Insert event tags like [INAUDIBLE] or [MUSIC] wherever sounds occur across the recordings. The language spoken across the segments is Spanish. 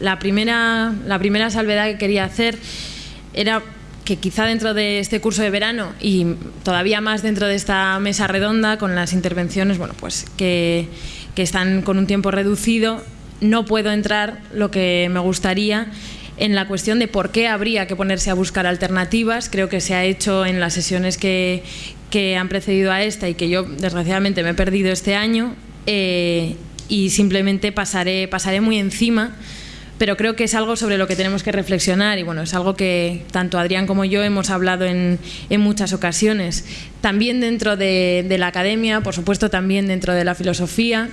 La primera, la primera salvedad que quería hacer era que quizá dentro de este curso de verano y todavía más dentro de esta mesa redonda con las intervenciones bueno, pues que, están con un tiempo reducido, no puedo entrar lo que me gustaría en la cuestión de por qué habría que ponerse a buscar alternativas. Creo que se ha hecho en las sesiones que, que han precedido a esta y que yo desgraciadamente me he perdido este año eh, y simplemente pasaré, pasaré muy encima pero creo que es algo sobre lo que tenemos que reflexionar y bueno, es algo que tanto Adrián como yo hemos hablado en, en muchas ocasiones. También dentro de, de, la academia, por supuesto también dentro de la filosofía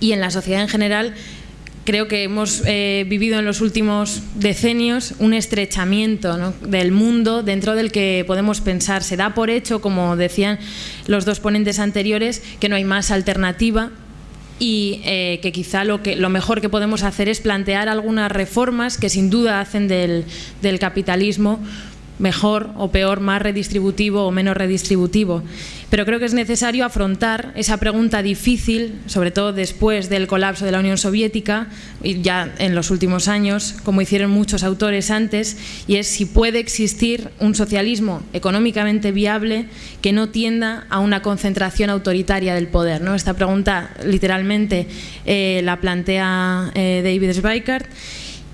y en la sociedad en general, creo que hemos eh, vivido en los últimos decenios un estrechamiento del mundo dentro del que podemos pensar. Se da por hecho, como decían los dos ponentes anteriores, que no hay más alternativa y eh, que quizá lo, que, lo mejor que podemos hacer es plantear algunas reformas que sin duda hacen del, del capitalismo mejor o peor, más redistributivo o menos redistributivo. Pero creo que es necesario afrontar esa pregunta difícil, sobre todo después del colapso de la Unión Soviética, y ya en los últimos años, como hicieron muchos autores antes, y es si puede existir un socialismo económicamente viable que no tienda a una concentración autoritaria del poder. ¿no? Esta pregunta literalmente eh, la plantea eh, David Schweikart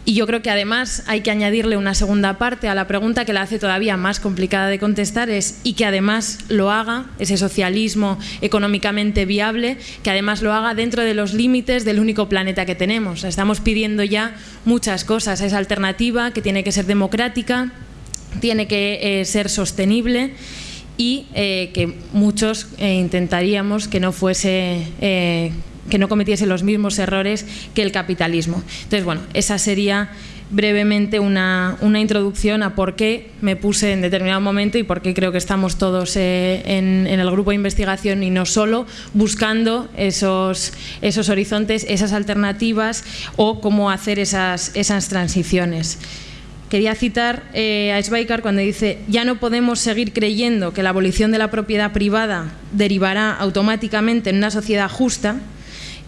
y yo creo que además hay que añadirle una segunda parte a la pregunta que la hace todavía más complicada de contestar es y que además lo haga, ese socialismo económicamente viable, que además lo haga dentro de los límites del único planeta que tenemos. Estamos pidiendo ya muchas cosas, esa alternativa que tiene que ser democrática, tiene que eh, ser sostenible y eh, que muchos eh, intentaríamos que no fuese que no cometiese los mismos errores que el capitalismo. Entonces, bueno, esa sería brevemente una, una, introducción a por qué me puse en determinado momento y por qué creo que estamos todos eh, en, el grupo de investigación y no solo buscando esos, esos horizontes, esas alternativas o cómo hacer esas, esas transiciones. Quería citar eh, a Schweikart cuando dice ya no podemos seguir creyendo que la abolición de la propiedad privada derivará automáticamente en una sociedad justa,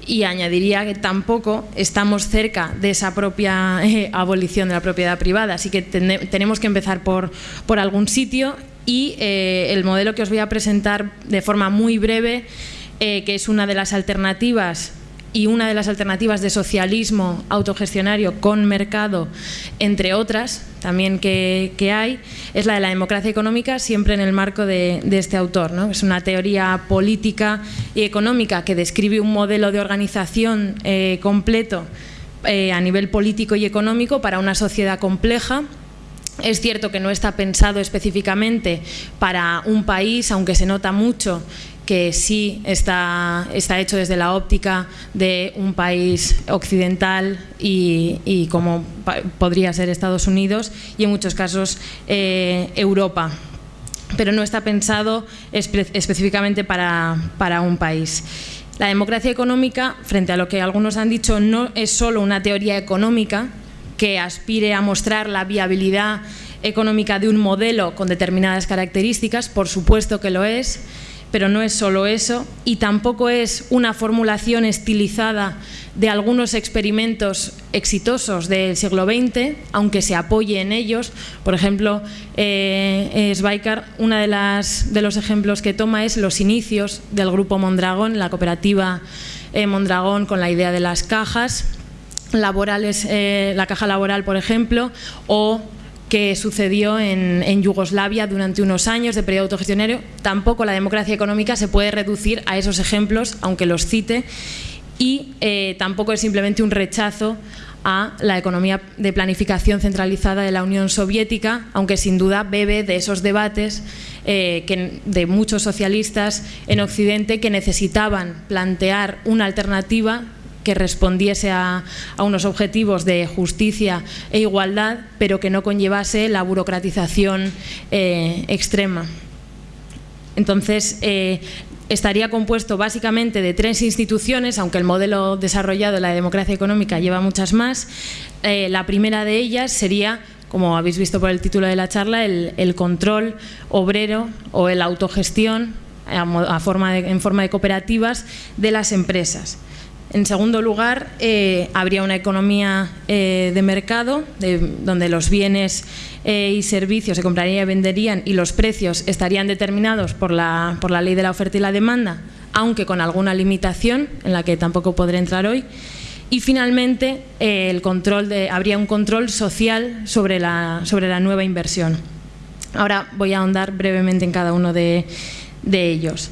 y añadiría que tampoco estamos cerca de esa propia [LAUGHS] eh, abolición de la propiedad privada, así que ten tenemos que empezar por, por algún sitio y eh, el modelo que os voy a presentar de forma muy breve, eh, que es una de las alternativas y una de las alternativas de socialismo autogestionario con mercado, entre otras, también que, hay, es la de la democracia económica, siempre en el marco de, de este autor. ¿no? Es una teoría política y económica que describe un modelo de organización eh, completo eh, a nivel político y económico para una sociedad compleja, es cierto que no está pensado específicamente para un país, aunque se nota mucho que sí está, está hecho desde la óptica de un país occidental y, como podría ser Estados Unidos y en muchos casos eh, Europa pero no está pensado espe específicamente para, para un país. La democracia económica, frente a lo que algunos han dicho, no es solo una teoría económica que aspire a mostrar la viabilidad económica de un modelo con determinadas características, por supuesto que lo es, pero no es solo eso y tampoco es una formulación estilizada de algunos experimentos exitosos del siglo XX, aunque se apoye en ellos. Por ejemplo, eh, Schweikart, uno de los ejemplos que toma es los inicios del grupo Mondragón, la cooperativa eh, Mondragón con la idea de las cajas laborales, eh, la caja laboral, por ejemplo, o que sucedió en, Yugoslavia durante unos años de periodo autogestionario. Tampoco la democracia económica se puede reducir a esos ejemplos, aunque los cite, y eh, tampoco es simplemente un rechazo a la economía de planificación centralizada de la Unión Soviética, aunque sin duda bebe de esos debates eh, que, de muchos socialistas en Occidente que necesitaban plantear una alternativa que respondiese a, unos objetivos de justicia e igualdad, pero que no conllevase la burocratización eh, extrema. Entonces, eh, estaría compuesto básicamente de tres instituciones, aunque el modelo desarrollado de la democracia económica lleva muchas más. Eh, la primera de ellas sería como habéis visto por el título de la charla, el, control obrero o el autogestión en forma de cooperativas de las empresas En segundo lugar, eh, habría una economía eh, de mercado donde los bienes eh, y servicios se comprarían y venderían y los precios estarían determinados por la, por la ley de la oferta y la demanda, aunque con alguna limitación en la que tampoco podré entrar hoy. Y finalmente, el control habría un control social sobre la, sobre la nueva inversión. Ahora voy a ahondar brevemente en cada uno de ellos.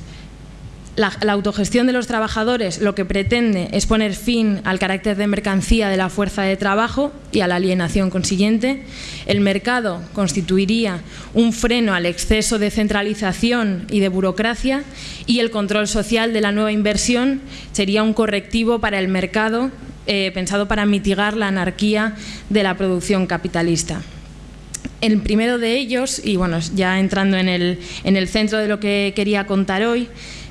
La, autogestión de los trabajadores lo que pretende es poner fin al carácter de mercancía de la fuerza de trabajo y a la alienación consiguiente. El mercado constituiría un freno al exceso de centralización y de burocracia y el control social de la nueva inversión sería un correctivo para el mercado eh, pensado para mitigar la anarquía de la producción capitalista. El primero de ellos, y bueno, ya entrando en el, en el centro de lo que quería contar hoy,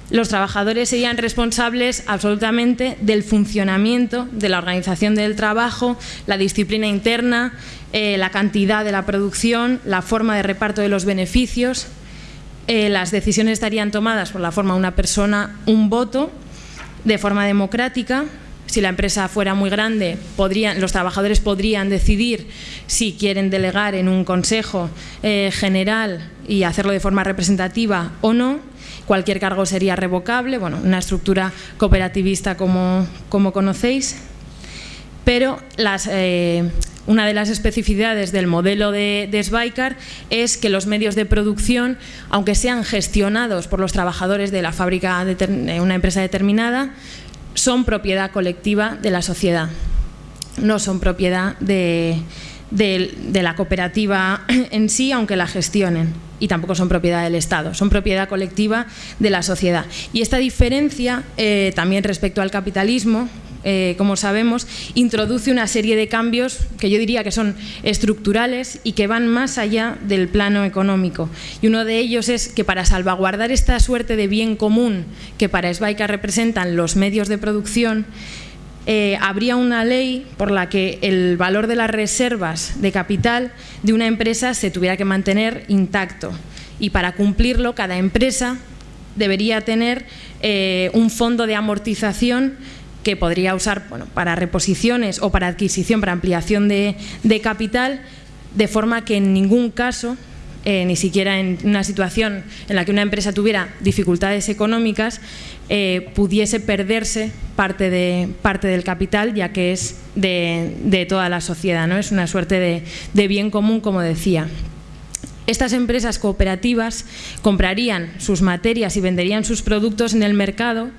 los trabajadores serían responsables absolutamente del funcionamiento de la organización del trabajo, la disciplina interna, eh, la cantidad de la producción, la forma de reparto de los beneficios. Eh, las decisiones estarían tomadas por la forma de una persona, un voto, de forma democrática. Si la empresa fuera muy grande, los trabajadores podrían decidir si quieren delegar en un consejo eh, general y hacerlo de forma representativa o no cualquier cargo sería revocable, bueno, una estructura cooperativista como, como conocéis, pero eh, una de las especificidades del modelo de, de es que los medios de producción, aunque sean gestionados por los trabajadores de la fábrica de una empresa determinada, son propiedad colectiva de la sociedad, no son propiedad de, de, la cooperativa [CLEARS THROAT] en sí, aunque la gestionen y tampoco son propiedad del Estado, son propiedad colectiva de la sociedad. Y esta diferencia, eh, también respecto al capitalismo, eh, como sabemos, introduce una serie de cambios que yo diría que son estructurales y que van más allá del plano económico. Y uno de ellos es que para salvaguardar esta suerte de bien común que para Esbaica representan los medios de producción, eh, habría una ley por la que el valor de las reservas de capital de una empresa se tuviera que mantener intacto. Y para cumplirlo, cada empresa debería tener eh, un fondo de amortización que podría usar para reposiciones o para adquisición, para ampliación de, capital, de forma que en ningún caso eh, ni siquiera en una situación en la que una empresa tuviera dificultades económicas, eh, pudiese perderse parte, de, parte del capital, ya que es de, toda la sociedad, ¿no? es una suerte de, bien común, como decía. Estas empresas cooperativas comprarían sus materias y venderían sus productos en el mercado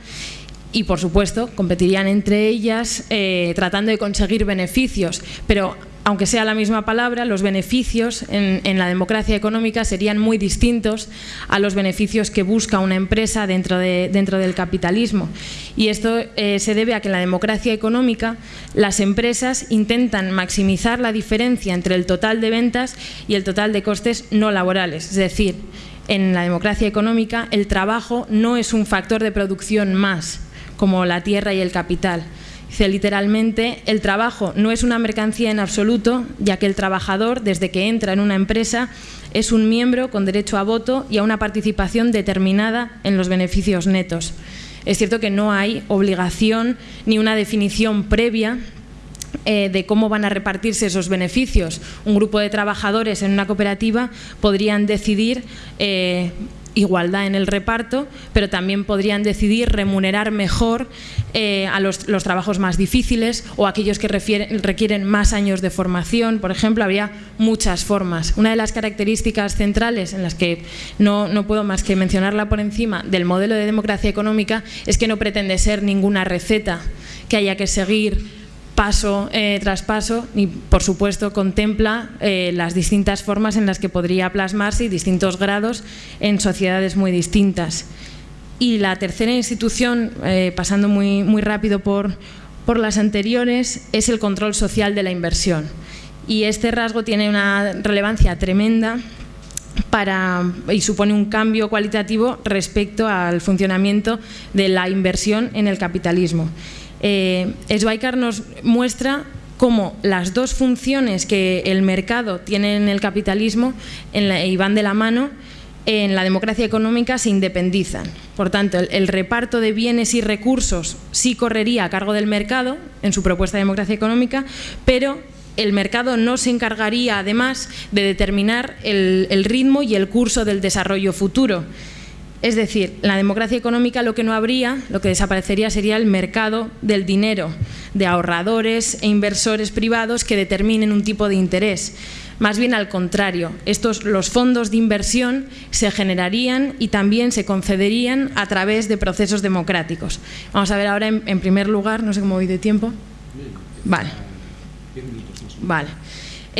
y, por supuesto, competirían entre ellas eh, tratando de conseguir beneficios, pero aunque sea la misma palabra, los beneficios en, la democracia económica serían muy distintos a los beneficios que busca una empresa dentro, del capitalismo. Y esto eh, se debe a que en la democracia económica las empresas intentan maximizar la diferencia entre el total de ventas y el total de costes no laborales. Es decir, en la democracia económica el trabajo no es un factor de producción más, como la tierra y el capital Dice literalmente, el trabajo no es una mercancía en absoluto, ya que el trabajador, desde que entra en una empresa, es un miembro con derecho a voto y a una participación determinada en los beneficios netos. Es cierto que no hay obligación ni una definición previa eh, de cómo van a repartirse esos beneficios. Un grupo de trabajadores en una cooperativa podrían decidir eh, igualdad en el reparto, pero también podrían decidir remunerar mejor eh, a los, trabajos más difíciles o aquellos que requieren más años de formación, por ejemplo, habría muchas formas. Una de las características centrales en las que no, no puedo más que mencionarla por encima del modelo de democracia económica es que no pretende ser ninguna receta que haya que seguir paso eh, tras paso y, por supuesto, contempla eh, las distintas formas en las que podría plasmarse y distintos grados en sociedades muy distintas. Y la tercera institución, eh, pasando muy, muy rápido por, por las anteriores, es el control social de la inversión. Y este rasgo tiene una relevancia tremenda para, y supone un cambio cualitativo respecto al funcionamiento de la inversión en el capitalismo eh, nos muestra cómo las dos funciones que el mercado tiene en el capitalismo y van de la mano en la democracia económica se independizan. Por tanto, el, reparto de bienes y recursos sí correría a cargo del mercado en su propuesta de democracia económica, pero el mercado no se encargaría además de determinar el ritmo y el curso del desarrollo futuro. Es decir, la democracia económica lo que no habría, lo que desaparecería sería el mercado del dinero, de ahorradores e inversores privados que determinen un tipo de interés. Más bien al contrario, estos, los fondos de inversión se generarían y también se concederían a través de procesos democráticos. Vamos a ver ahora en, primer lugar, no sé cómo voy de tiempo. Vale. Vale.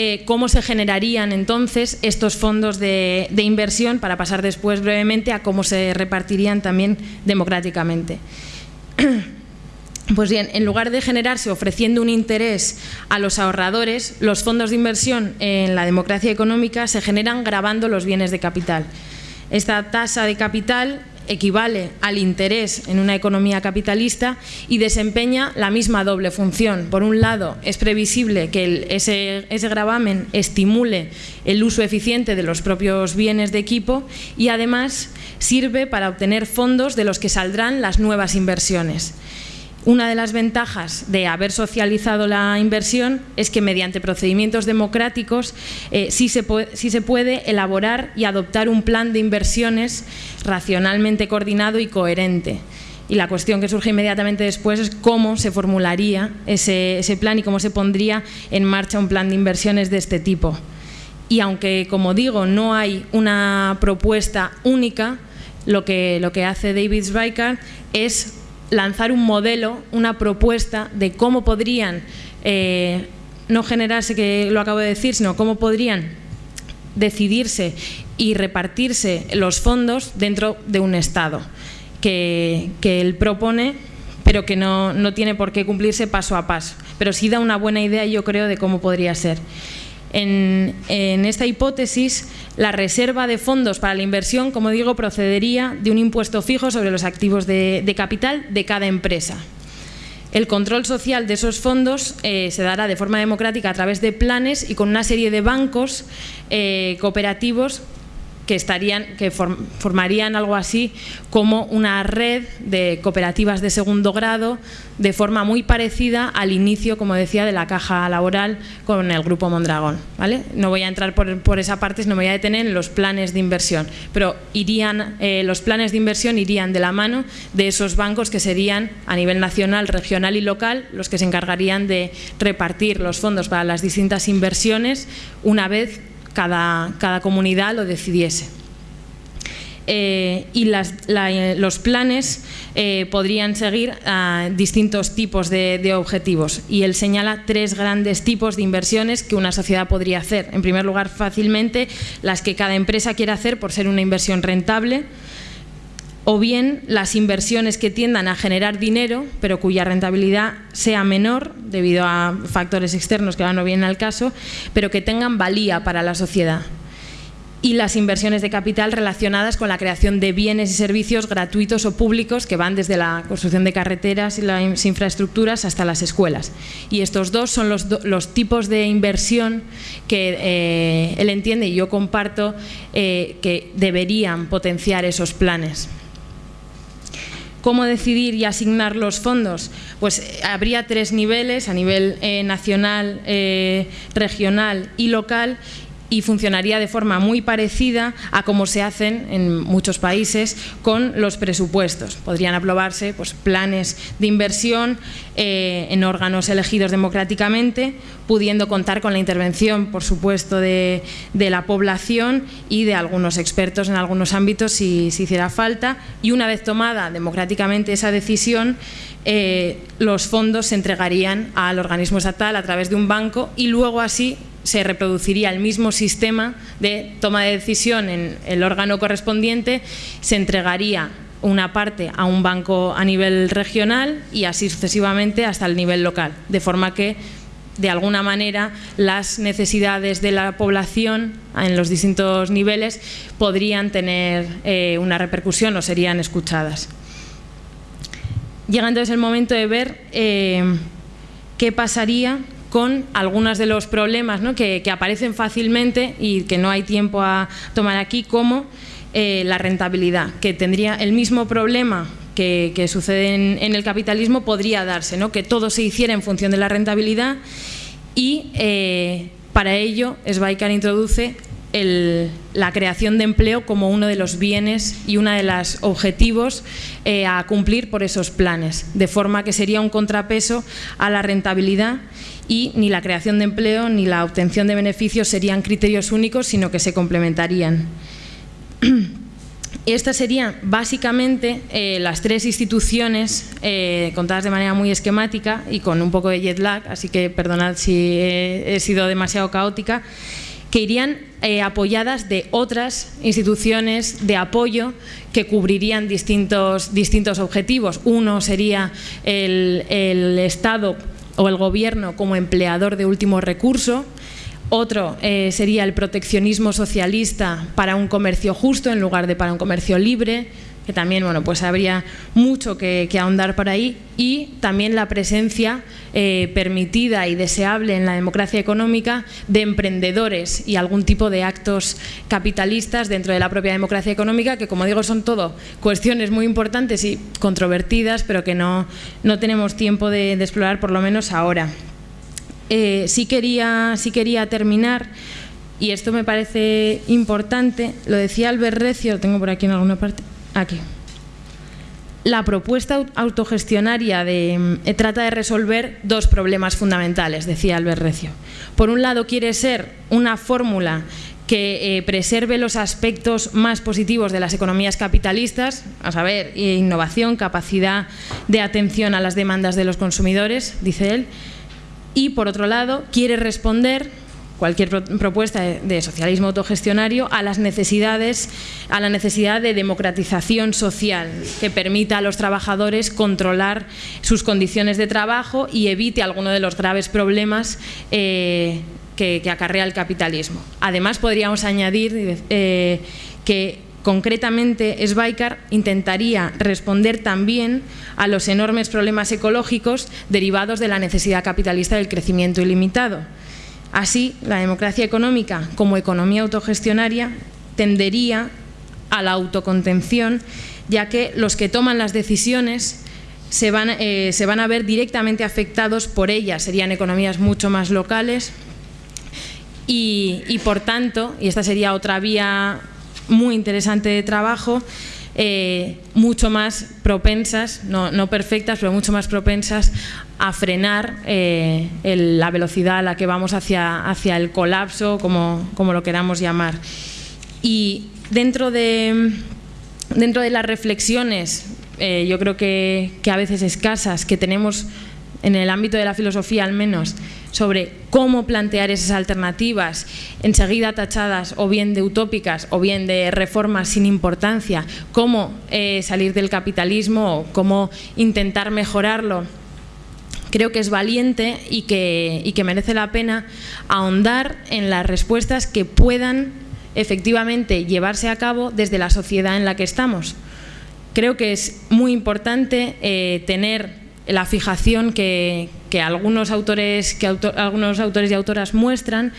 Eh, cómo se generarían entonces estos fondos de, de, inversión para pasar después brevemente a cómo se repartirían también democráticamente. [CLEARS THROAT] Pues bien, en lugar de generarse ofreciendo un interés a los ahorradores, los fondos de inversión en la democracia económica se generan grabando los bienes de capital. Esta tasa de capital equivale al interés en una economía capitalista y desempeña la misma doble función. Por un lado, es previsible que ese, ese gravamen estimule el uso eficiente de los propios bienes de equipo y además sirve para obtener fondos de los que saldrán las nuevas inversiones. Una de las ventajas de haber socializado la inversión es que mediante procedimientos democráticos eh, sí, se puede, se puede elaborar y adoptar un plan de inversiones racionalmente coordinado y coherente. Y la cuestión que surge inmediatamente después es cómo se formularía ese, plan y cómo se pondría en marcha un plan de inversiones de este tipo. Y aunque, como digo, no hay una propuesta única, lo que, lo que hace David Zweikart es lanzar un modelo, una propuesta de cómo podrían, eh, no generarse, que lo acabo de decir, sino cómo podrían decidirse y repartirse los fondos dentro de un Estado que, él propone pero que no, no tiene por qué cumplirse paso a paso. Pero sí da una buena idea, yo creo, de cómo podría ser. En, esta hipótesis, la reserva de fondos para la inversión, como digo, procedería de un impuesto fijo sobre los activos de, capital de cada empresa. El control social de esos fondos eh, se dará de forma democrática a través de planes y con una serie de bancos eh, cooperativos que, estarían, que formarían algo así como una red de cooperativas de segundo grado de forma muy parecida al inicio, como decía, de la caja laboral con el Grupo Mondragón. ¿vale? No voy a entrar por, esa parte, sino me voy a detener en los planes de inversión. Pero irían, eh, los planes de inversión irían de la mano de esos bancos que serían a nivel nacional, regional y local los que se encargarían de repartir los fondos para las distintas inversiones una vez cada, comunidad lo decidiese. Eh, y los planes eh, podrían seguir distintos tipos de, objetivos. Y él señala tres grandes tipos de inversiones que una sociedad podría hacer. En primer lugar, fácilmente las que cada empresa quiere hacer por ser una inversión rentable o bien las inversiones que tiendan a generar dinero, pero cuya rentabilidad sea menor debido a factores externos que ahora no vienen al caso, pero que tengan valía para la sociedad. Y las inversiones de capital relacionadas con la creación de bienes y servicios gratuitos o públicos que van desde la construcción de carreteras y las infraestructuras hasta las escuelas. Y estos dos son los, tipos de inversión que eh, él entiende y yo comparto eh, que deberían potenciar esos planes. ¿Cómo decidir y asignar los fondos? Pues eh, habría tres niveles, a nivel eh, nacional, eh, regional y local, y funcionaría de forma muy parecida a como se hacen en muchos países con los presupuestos. Podrían aprobarse pues, planes de inversión eh, en órganos elegidos democráticamente, pudiendo contar con la intervención, por supuesto, de, la población y de algunos expertos en algunos ámbitos si, hiciera falta. Y una vez tomada democráticamente esa decisión, eh, los fondos se entregarían al organismo estatal a través de un banco y luego así se reproduciría el mismo sistema de toma de decisión en el órgano correspondiente, se entregaría una parte a un banco a nivel regional y así sucesivamente hasta el nivel local, de forma que de alguna manera las necesidades de la población en los distintos niveles podrían tener eh, una repercusión o serían escuchadas. Llega entonces el momento de ver eh, qué pasaría con algunos de los problemas que, aparecen fácilmente y que no hay tiempo a tomar aquí, como eh, la rentabilidad, que tendría el mismo problema que, sucede en, el capitalismo, podría darse, que todo se hiciera en función de la rentabilidad y eh, para ello Sbaikar introduce la creación de empleo como uno de los bienes y uno de los objetivos eh, a cumplir por esos planes, de forma que sería un contrapeso a la rentabilidad y ni la creación de empleo ni la obtención de beneficios serían criterios únicos, sino que se complementarían. [CLEARS THROAT] Estas serían básicamente eh, las tres instituciones eh, contadas de manera muy esquemática y con un poco de jet lag, así que perdonad si he sido demasiado caótica, que irían eh, apoyadas de otras instituciones de apoyo que cubrirían distintos, distintos objetivos. Uno sería el, Estado o el Gobierno como empleador de último recurso, otro eh, sería el proteccionismo socialista para un comercio justo en lugar de para un comercio libre, que también bueno, pues habría mucho que, ahondar por ahí, y también la presencia eh, permitida y deseable en la democracia económica de emprendedores y algún tipo de actos capitalistas dentro de la propia democracia económica, que como digo son todo cuestiones muy importantes y controvertidas, pero que no, no tenemos tiempo de, explorar por lo menos ahora. Eh, sí, quería, sí quería terminar y esto me parece importante, lo decía Albert Recio, lo tengo por aquí en alguna parte, Aquí. La propuesta autogestionaria de, eh, trata de resolver dos problemas fundamentales, decía Albert Recio. Por un lado, quiere ser una fórmula que eh, preserve los aspectos más positivos de las economías capitalistas, a saber, innovación, capacidad de atención a las demandas de los consumidores, dice él, y por otro lado, quiere responder cualquier propuesta de socialismo autogestionario a las necesidades, a la necesidad de democratización social que permita a los trabajadores controlar sus condiciones de trabajo y evite alguno de los graves problemas eh, que, acarrea el capitalismo. Además, podríamos añadir eh, que concretamente Sbaikar intentaría responder también a los enormes problemas ecológicos derivados de la necesidad capitalista del crecimiento ilimitado. Así, la democracia económica como economía autogestionaria tendería a la autocontención, ya que los que toman las decisiones se van, eh, a ver directamente afectados por ellas, serían economías mucho más locales. Y por tanto, y esta sería otra vía muy interesante de trabajo, eh, mucho más propensas, no, perfectas, pero mucho más propensas a frenar eh, la velocidad a la que vamos hacia, hacia el colapso, como, como lo queramos llamar. Y dentro de, dentro de las reflexiones, eh, yo creo que, que a veces escasas, que tenemos en el ámbito de la filosofía al menos, sobre cómo plantear esas alternativas, enseguida tachadas o bien de utópicas o bien de reformas sin importancia, cómo eh, salir del capitalismo o cómo intentar mejorarlo, creo que es valiente y que, merece la pena ahondar en las respuestas que puedan efectivamente llevarse a cabo desde la sociedad en la que estamos. Creo que es muy importante eh, tener la fijación que, algunos, autores, que algunos autores y autoras muestran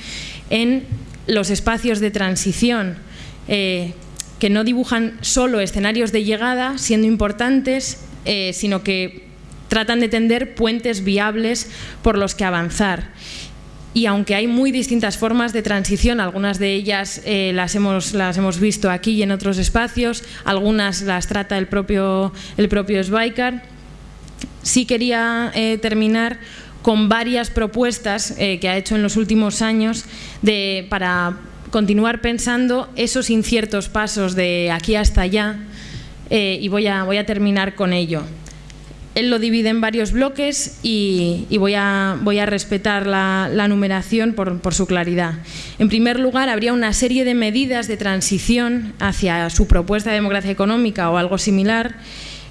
en los espacios de transición, eh, que no dibujan solo escenarios de llegada, siendo importantes, eh, sino que tratan de tender puentes viables por los que avanzar. Y aunque hay muy distintas formas de transición, algunas de ellas eh, las, hemos, las hemos visto aquí y en otros espacios, algunas las trata el propio, el propio sí quería eh, terminar con varias propuestas eh, que ha hecho en los últimos años de, para continuar pensando esos inciertos pasos de aquí hasta allá eh, y voy a, voy a terminar con ello. Él lo divide en varios bloques y, voy, a, voy, a, respetar la, la numeración por, por, su claridad. En primer lugar, habría una serie de medidas de transición hacia su propuesta de democracia económica o algo similar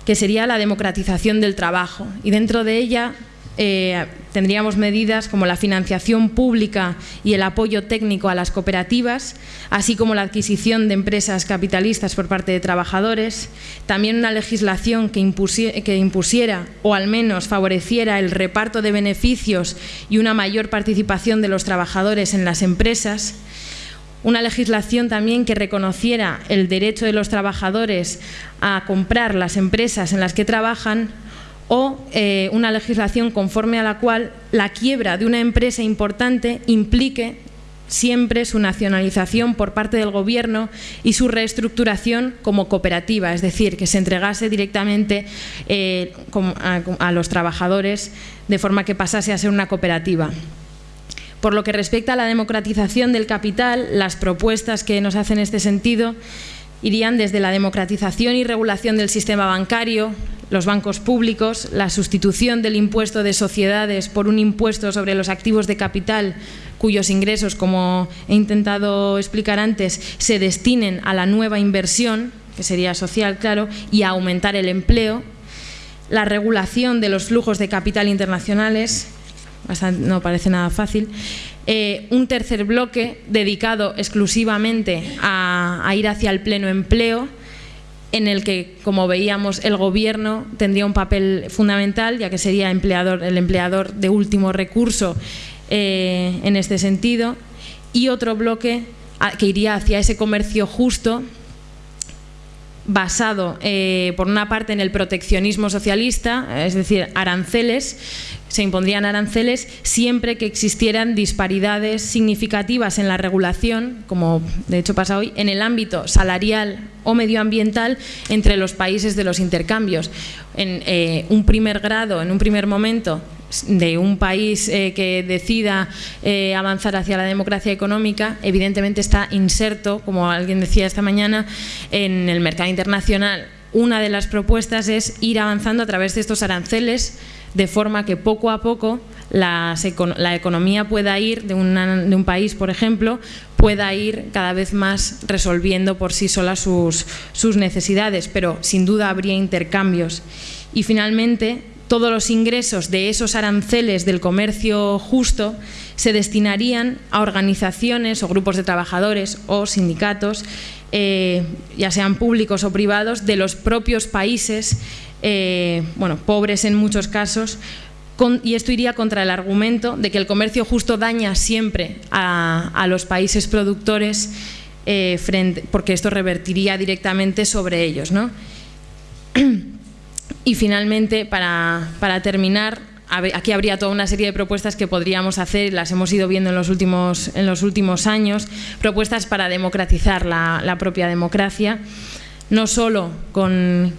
que sería la democratización del trabajo. Y dentro de ella eh, tendríamos medidas como la financiación pública y el apoyo técnico a las cooperativas, así como la adquisición de empresas capitalistas por parte de trabajadores, también una legislación que, que impusiera o al menos favoreciera el reparto de beneficios y una mayor participación de los trabajadores en las empresas, una legislación también que reconociera el derecho de los trabajadores a comprar las empresas en las que trabajan o eh, una legislación conforme a la cual la quiebra de una empresa importante implique siempre su nacionalización por parte del Gobierno y su reestructuración como cooperativa, es decir, que se entregase directamente eh, a, los trabajadores de forma que pasase a ser una cooperativa. Por lo que respecta a la democratización del capital, las propuestas que nos hacen en este sentido irían desde la democratización y regulación del sistema bancario, los bancos públicos, la sustitución del impuesto de sociedades por un impuesto sobre los activos de capital cuyos ingresos, como he intentado explicar antes, se destinen a la nueva inversión, que sería social, claro, y a aumentar el empleo, la regulación de los flujos de capital internacionales, no parece nada fácil, eh, un tercer bloque dedicado exclusivamente a, ir hacia el pleno empleo, en el que, como veíamos, el gobierno tendría un papel fundamental, ya que sería empleador, el empleador de último recurso eh, en este sentido, y otro bloque que iría hacia ese comercio justo basado eh, por una parte en el proteccionismo socialista, es decir, aranceles, se impondrían aranceles siempre que existieran disparidades significativas en la regulación, como de hecho pasa hoy, en el ámbito salarial o medioambiental entre los países de los intercambios. En eh, un primer grado, en un primer momento, de un país eh, que decida eh, avanzar hacia la democracia económica, evidentemente está inserto, como alguien decía esta mañana, en el mercado internacional. Una de las propuestas es ir avanzando a través de estos aranceles de forma que poco a poco la, economía pueda ir de, un país, por ejemplo, pueda ir cada vez más resolviendo por sí sola sus necesidades, pero sin duda habría intercambios. Y finalmente, todos los ingresos de esos aranceles del comercio justo se destinarían a organizaciones o grupos de trabajadores o sindicatos, eh, ya sean públicos o privados, de los propios países, eh, bueno, pobres en muchos casos, y esto iría contra el argumento de que el comercio justo daña siempre a, los países productores eh, porque esto revertiría directamente sobre ellos. ¿no? [CLEARS THROAT] Y finalmente, para, terminar, aquí habría toda una serie de propuestas que podríamos hacer, las hemos ido viendo en los últimos, en los últimos años, propuestas para democratizar la, propia democracia, no solo con,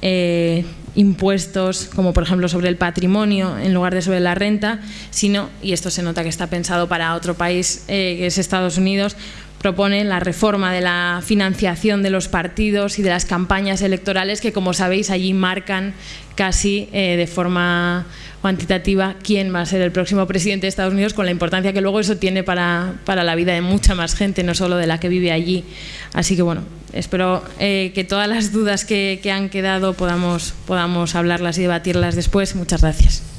eh, impuestos como por ejemplo sobre el patrimonio en lugar de sobre la renta, sino, y esto se nota que está pensado para otro país eh, que es Estados Unidos, propone la reforma de la financiación de los partidos y de las campañas electorales que, como sabéis, allí marcan casi eh, de forma cuantitativa quién va a ser el próximo presidente de Estados Unidos, con la importancia que luego eso tiene para, la vida de mucha más gente, no solo de la que vive allí. Así que bueno, espero eh, que todas las dudas que, que han quedado podamos, podamos hablarlas y debatirlas después. Muchas gracias.